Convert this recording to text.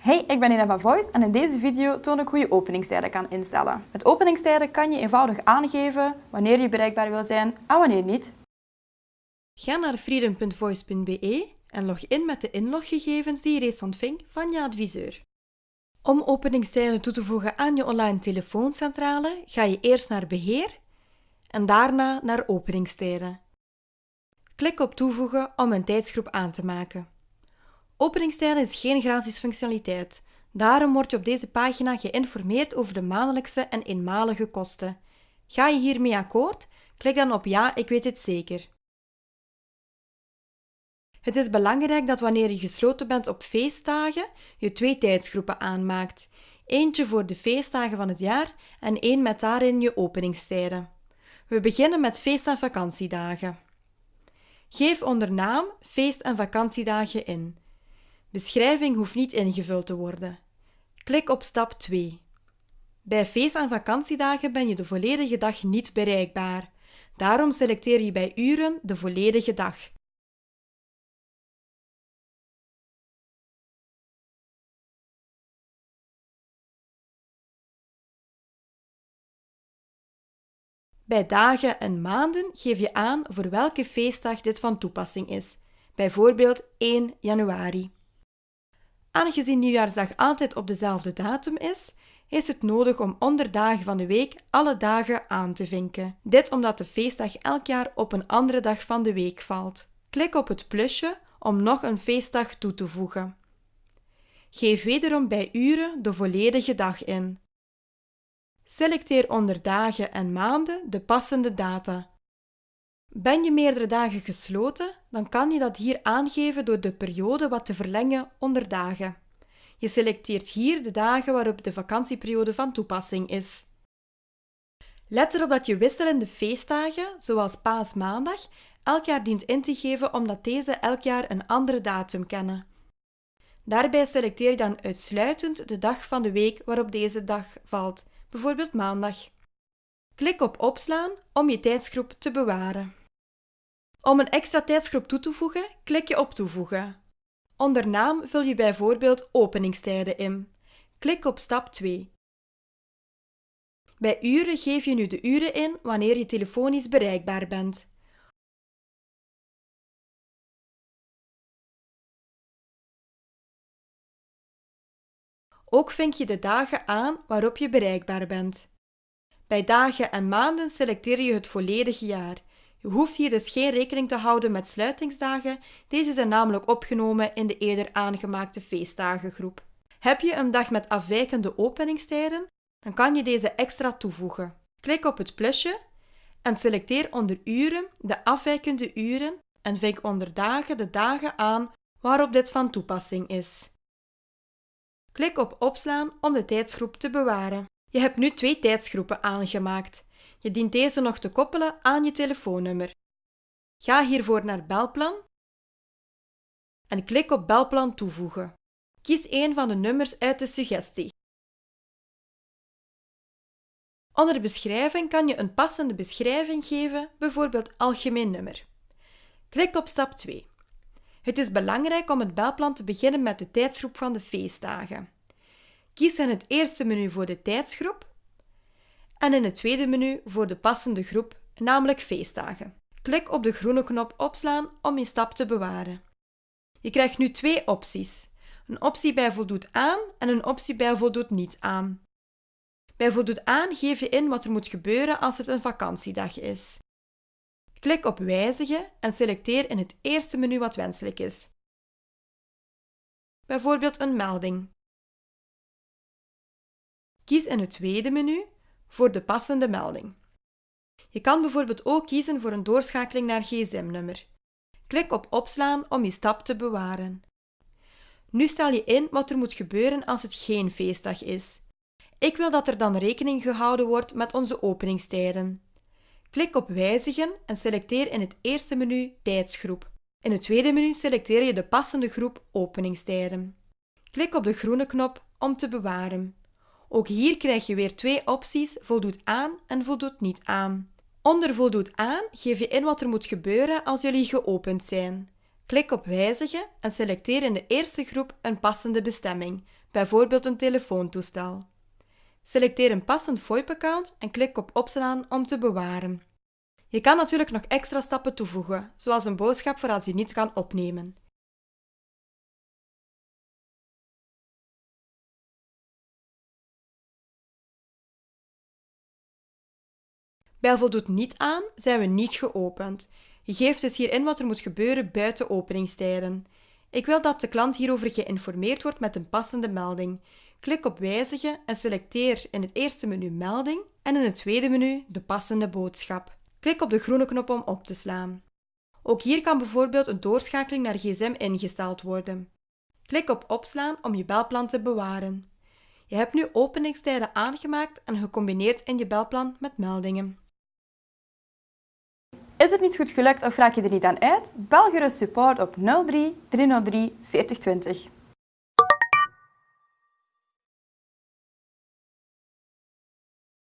Hey, ik ben Ina van Voice en in deze video toon ik hoe je openingstijden kan instellen. Met openingstijden kan je eenvoudig aangeven wanneer je bereikbaar wil zijn en wanneer niet. Ga naar freedom.voice.be en log in met de inloggegevens die je reeds ontving van je adviseur. Om openingstijden toe te voegen aan je online telefooncentrale ga je eerst naar Beheer en daarna naar Openingstijden. Klik op Toevoegen om een tijdsgroep aan te maken. Openingstijden is geen gratis functionaliteit. Daarom word je op deze pagina geïnformeerd over de maandelijkse en eenmalige kosten. Ga je hiermee akkoord? Klik dan op Ja, ik weet het zeker. Het is belangrijk dat wanneer je gesloten bent op feestdagen, je twee tijdsgroepen aanmaakt. Eentje voor de feestdagen van het jaar en één met daarin je openingstijden. We beginnen met feest- en vakantiedagen. Geef onder naam feest- en vakantiedagen in. Beschrijving hoeft niet ingevuld te worden. Klik op stap 2. Bij feest- en vakantiedagen ben je de volledige dag niet bereikbaar. Daarom selecteer je bij uren de volledige dag. Bij dagen en maanden geef je aan voor welke feestdag dit van toepassing is, bijvoorbeeld 1 januari. Aangezien nieuwjaarsdag altijd op dezelfde datum is, is het nodig om onder dagen van de week alle dagen aan te vinken. Dit omdat de feestdag elk jaar op een andere dag van de week valt. Klik op het plusje om nog een feestdag toe te voegen. Geef wederom bij uren de volledige dag in. Selecteer onder dagen en maanden de passende data. Ben je meerdere dagen gesloten, dan kan je dat hier aangeven door de periode wat te verlengen onder dagen. Je selecteert hier de dagen waarop de vakantieperiode van toepassing is. Let erop dat je wisselende feestdagen, zoals paasmaandag, elk jaar dient in te geven omdat deze elk jaar een andere datum kennen. Daarbij selecteer je dan uitsluitend de dag van de week waarop deze dag valt, bijvoorbeeld maandag. Klik op Opslaan om je tijdsgroep te bewaren. Om een extra tijdsgroep toe te voegen, klik je op Toevoegen. Onder naam vul je bijvoorbeeld openingstijden in. Klik op stap 2. Bij uren geef je nu de uren in wanneer je telefonisch bereikbaar bent. Ook vink je de dagen aan waarop je bereikbaar bent. Bij dagen en maanden selecteer je het volledige jaar. Je hoeft hier dus geen rekening te houden met sluitingsdagen, deze zijn namelijk opgenomen in de eerder aangemaakte feestdagengroep. Heb je een dag met afwijkende openingstijden, dan kan je deze extra toevoegen. Klik op het plusje en selecteer onder uren de afwijkende uren en vink onder dagen de dagen aan waarop dit van toepassing is. Klik op Opslaan om de tijdsgroep te bewaren. Je hebt nu twee tijdsgroepen aangemaakt. Je dient deze nog te koppelen aan je telefoonnummer. Ga hiervoor naar Belplan en klik op Belplan toevoegen. Kies een van de nummers uit de suggestie. Onder beschrijving kan je een passende beschrijving geven, bijvoorbeeld algemeen nummer. Klik op stap 2. Het is belangrijk om het belplan te beginnen met de tijdsgroep van de feestdagen. Kies in het eerste menu voor de tijdsgroep en in het tweede menu voor de passende groep, namelijk feestdagen. Klik op de groene knop Opslaan om je stap te bewaren. Je krijgt nu twee opties. Een optie bij voldoet aan en een optie bij voldoet niet aan. Bij voldoet aan geef je in wat er moet gebeuren als het een vakantiedag is. Klik op Wijzigen en selecteer in het eerste menu wat wenselijk is. Bijvoorbeeld een melding. Kies in het tweede menu voor de passende melding. Je kan bijvoorbeeld ook kiezen voor een doorschakeling naar gsm-nummer. Klik op Opslaan om je stap te bewaren. Nu stel je in wat er moet gebeuren als het geen feestdag is. Ik wil dat er dan rekening gehouden wordt met onze openingstijden. Klik op Wijzigen en selecteer in het eerste menu Tijdsgroep. In het tweede menu selecteer je de passende groep Openingstijden. Klik op de groene knop om te bewaren. Ook hier krijg je weer twee opties voldoet aan en voldoet niet aan. Onder voldoet aan geef je in wat er moet gebeuren als jullie geopend zijn. Klik op Wijzigen en selecteer in de eerste groep een passende bestemming, bijvoorbeeld een telefoontoestel. Selecteer een passend VoIP-account en klik op Opslaan om te bewaren. Je kan natuurlijk nog extra stappen toevoegen, zoals een boodschap voor als je niet kan opnemen. Bij voldoet niet aan zijn we niet geopend. Je geeft dus hier in wat er moet gebeuren buiten openingstijden. Ik wil dat de klant hierover geïnformeerd wordt met een passende melding. Klik op Wijzigen en selecteer in het eerste menu Melding en in het tweede menu de passende boodschap. Klik op de groene knop om op te slaan. Ook hier kan bijvoorbeeld een doorschakeling naar gsm ingesteld worden. Klik op Opslaan om je belplan te bewaren. Je hebt nu openingstijden aangemaakt en gecombineerd in je belplan met meldingen. Is het niet goed gelukt of raak je er niet aan uit? Bel support op 03 303 4020.